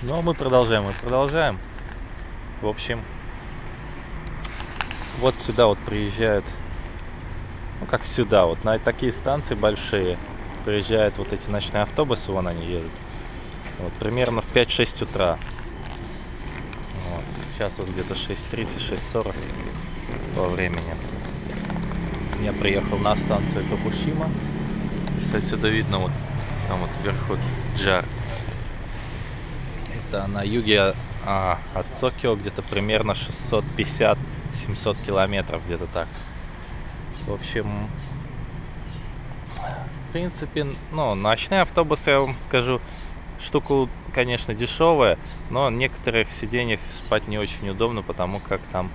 Ну, а мы продолжаем, мы продолжаем. В общем, вот сюда вот приезжают, ну как сюда, вот на такие станции большие приезжают вот эти ночные автобусы, вон они едут. Вот, примерно в 5-6 утра. Вот. Сейчас вот где-то 6.30, 6.40 по времени. Я приехал на станцию Токушима. Если отсюда видно, вот там вот вверху Джар. Это на юге а, от Токио где-то примерно 650-700 километров, где-то так. В общем, в принципе, ну, ночные автобусы, я вам скажу, штука, конечно, дешевая, но в некоторых сиденьях спать не очень удобно, потому как там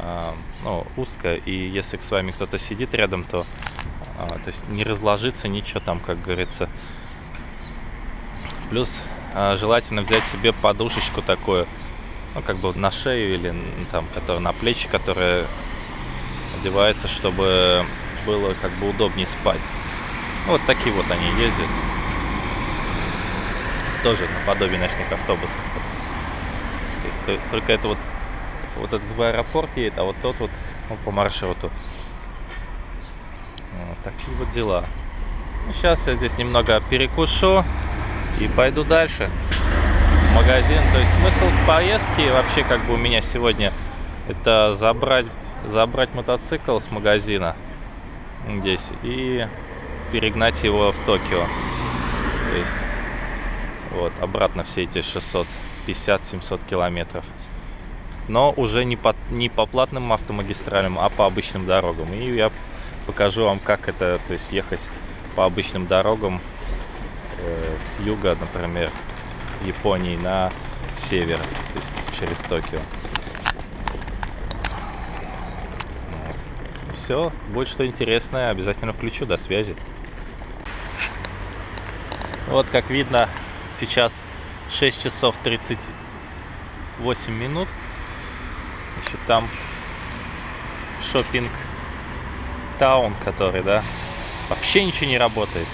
э, ну, узко, и если с вами кто-то сидит рядом, то, э, то есть не разложиться ничего там, как говорится. Плюс желательно взять себе подушечку такую, ну, как бы на шею или там, которая на плечи, которая одевается, чтобы было как бы удобнее спать. Вот такие вот они ездят. Тоже наподобие ночных автобусов. То есть только это вот вот этот в аэропорт едет, а вот тот вот ну, по маршруту. Вот такие вот дела. Ну, сейчас я здесь немного перекушу и пойду дальше в магазин. То есть смысл поездки вообще как бы у меня сегодня это забрать, забрать мотоцикл с магазина здесь и перегнать его в Токио. То есть вот обратно все эти 650-700 километров. Но уже не по, не по платным автомагистралям, а по обычным дорогам. И я покажу вам, как это, то есть ехать по обычным дорогам э, с юга, например, Японии на север, то есть через Токио. Все, будет что интересное, обязательно включу. До связи. Вот как видно, сейчас 6 часов 38 минут. Еще там шопинг таун, который, да, вообще ничего не работает.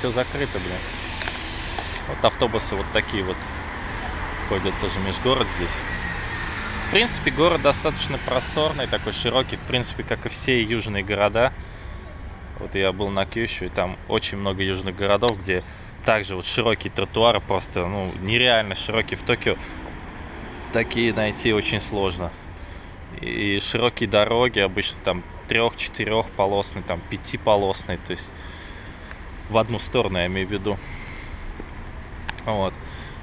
Все закрыто, блин. Вот автобусы вот такие вот ходят тоже межгород здесь. В принципе, город достаточно просторный, такой широкий, в принципе, как и все южные города. Вот я был на Кющу, и там очень много южных городов, где также вот широкие тротуары, просто ну, нереально широкие. В Токио такие найти очень сложно. И широкие дороги, обычно там трех-четырех полосные, там пятиполосные, то есть в одну сторону я имею в виду. Вот.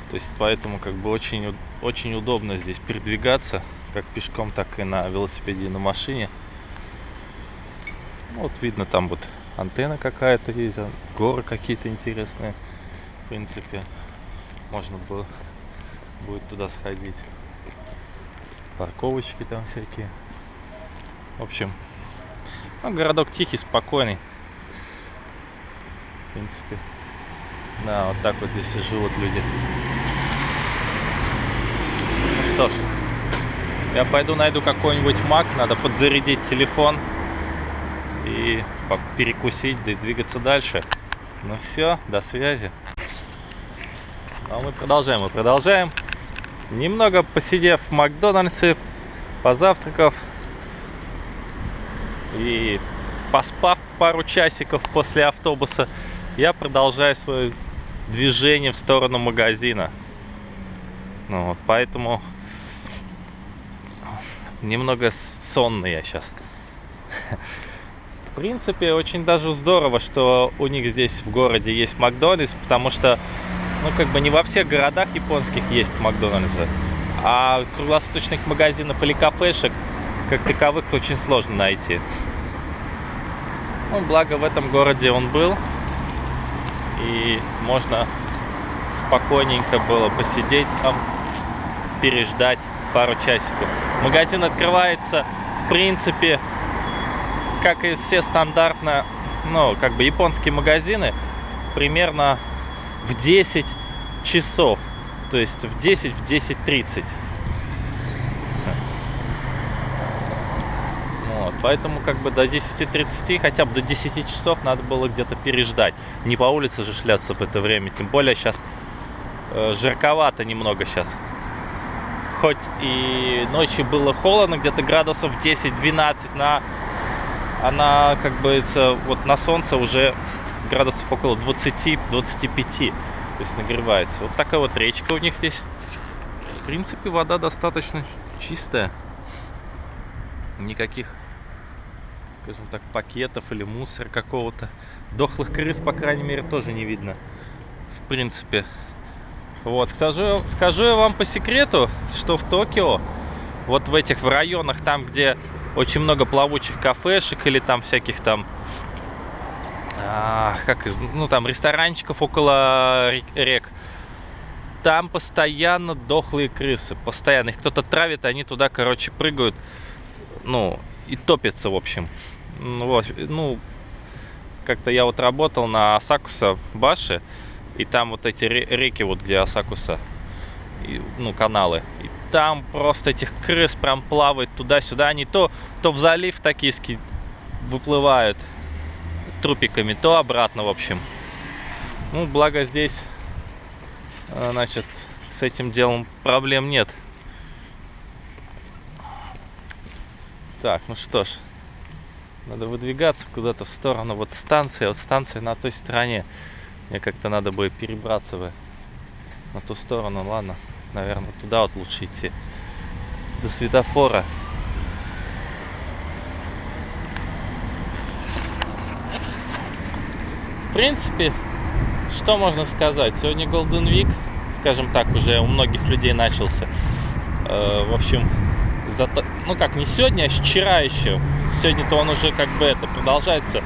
То есть поэтому как бы очень, очень удобно здесь передвигаться, как пешком, так и на велосипеде и на машине. Вот видно там вот антенна какая-то есть, а горы какие-то интересные. В принципе, можно было будет туда сходить. Парковочки там всякие. В общем, ну, городок тихий, спокойный. Принципе. Да, вот так вот здесь и живут люди. Ну что ж, я пойду найду какой-нибудь маг, надо подзарядить телефон и перекусить, да и двигаться дальше. Ну все, до связи. Ну, а мы продолжаем, мы продолжаем. Немного посидев в Макдональдсе, позавтракав и поспав пару часиков после автобуса, я продолжаю свое движение в сторону магазина. Ну, вот, поэтому немного сонный я сейчас. В принципе, очень даже здорово, что у них здесь в городе есть Макдональдс, потому что ну, как бы не во всех городах японских есть Макдональдсы, а круглосуточных магазинов или кафешек, как таковых, очень сложно найти. Ну, благо в этом городе он был, и можно спокойненько было посидеть там, переждать пару часиков. Магазин открывается, в принципе, как и все стандартно, ну, как бы японские магазины, примерно в 10 часов. То есть в 10, в 10.30. Вот, поэтому как бы до 10.30, хотя бы до 10 часов надо было где-то переждать. Не по улице же шляться в это время. Тем более сейчас э, жарковато немного сейчас. Хоть и ночью было холодно, где-то градусов 10-12, на, она, как бы, вот на солнце уже градусов около 20-25, то есть нагревается. Вот такая вот речка у них здесь. В принципе, вода достаточно чистая. Никаких, скажем так, пакетов или мусора какого-то. Дохлых крыс, по крайней мере, тоже не видно. В принципе. Вот, скажу, скажу я вам по секрету, что в Токио, вот в этих в районах, там, где очень много плавучих кафешек или там всяких там а, как, ну там ресторанчиков около рек, там постоянно дохлые крысы, постоянно. Их кто-то травит, они туда, короче, прыгают, ну, и топятся, в общем. Ну, вот, ну как-то я вот работал на Асакуса Баши, и там вот эти реки, вот где Асакуса, и, ну, каналы. И там просто этих крыс прям плавает туда-сюда. Они то, то в залив Токийский выплывают трупиками, то обратно, в общем. Ну, благо здесь, э, значит, с этим делом проблем нет. Так, ну что ж, надо выдвигаться куда-то в сторону вот станции, вот станция на той стороне. Мне как-то надо будет перебраться бы на ту сторону, ладно, наверное, туда вот лучше идти, до светофора. В принципе, что можно сказать? Сегодня Golden Week, скажем так, уже у многих людей начался. Э, в общем, зато, ну как, не сегодня, а вчера еще. Сегодня-то он уже как бы это продолжается.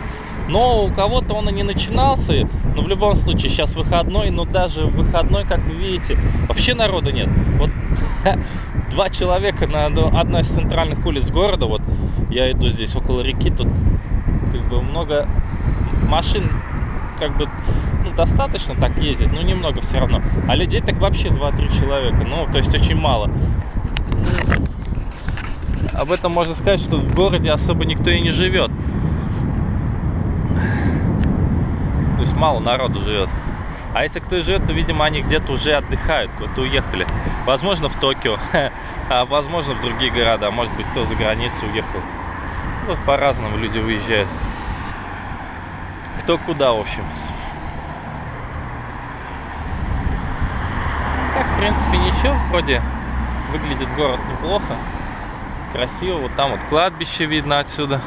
Но у кого-то он и не начинался. Но в любом случае, сейчас выходной, но даже выходной, как вы видите, вообще народа нет. Вот два человека на одной из центральных улиц города, вот я иду здесь около реки, тут как бы много машин как бы ну, достаточно так ездить, но немного все равно. А людей так вообще 2-3 человека, ну, то есть очень мало. Об этом можно сказать, что в городе особо никто и не живет. То есть мало народу живет. А если кто и живет, то, видимо, они где-то уже отдыхают, куда-то уехали. Возможно, в Токио, а возможно, в другие города. А может быть, кто за границу уехал. Вот по-разному люди выезжают кто куда, в общем. Так, в принципе, ничего, вроде выглядит город неплохо, красиво. Вот там вот кладбище видно отсюда.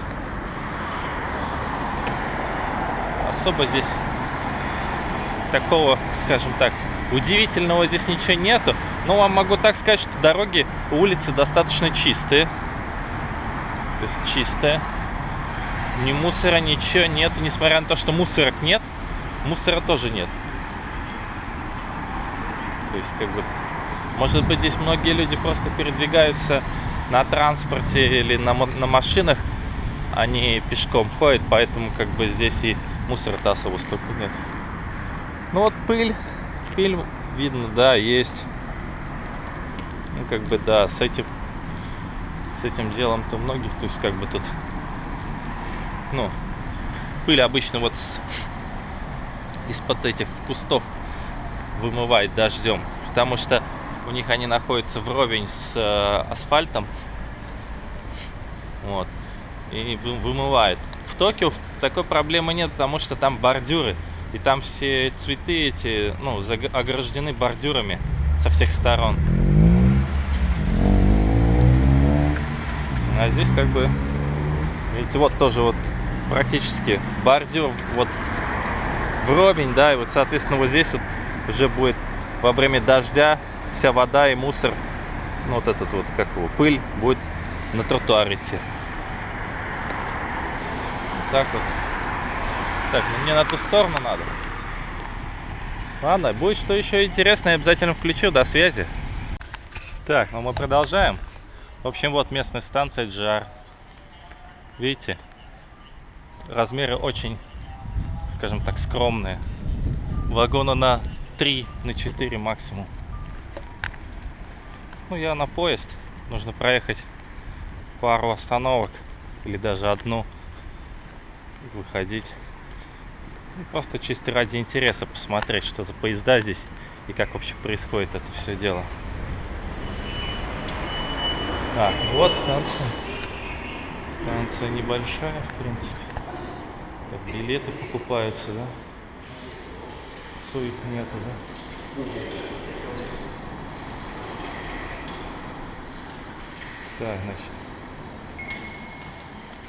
Особо здесь такого, скажем так, удивительного здесь ничего нету. Но вам могу так сказать, что дороги, улицы достаточно чистые. То есть чистые ни мусора, ничего нет. Несмотря на то, что мусорок нет, мусора тоже нет. То есть, как бы, может быть, здесь многие люди просто передвигаются на транспорте или на, на машинах, они пешком ходят, поэтому, как бы, здесь и мусора-то особо столько нет. Ну вот пыль, пыль видно, да, есть. Ну, как бы, да, с этим, с этим делом-то многих, то есть, как бы, тут ну, пыль обычно вот из-под этих кустов вымывает дождем, потому что у них они находятся вровень с э, асфальтом, вот, и вы, вымывает. В Токио такой проблемы нет, потому что там бордюры, и там все цветы эти, ну, ограждены бордюрами со всех сторон. А здесь как бы, видите, вот тоже вот практически бордюр вот вровень, да, и вот, соответственно, вот здесь вот уже будет во время дождя вся вода и мусор, ну, вот этот вот, как его, пыль будет на тротуар идти. Так вот. Так, ну мне на ту сторону надо. Ладно, будет что еще интересное, обязательно включу. До связи. Так, ну мы продолжаем. В общем, вот местная станция Джар. Видите? размеры очень, скажем так, скромные. Вагона на 3, на 4 максимум. Ну, я на поезд. Нужно проехать пару остановок или даже одну. Выходить. Просто чисто ради интереса посмотреть, что за поезда здесь и как вообще происходит это все дело. А, вот станция. Станция небольшая, в принципе. Так, билеты покупаются, да? Суик нету, да? Так, значит,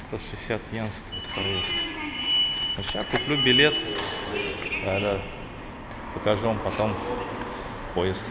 160 йен стоит проезд. Сейчас куплю билет. Да, да. Покажу вам потом поезд.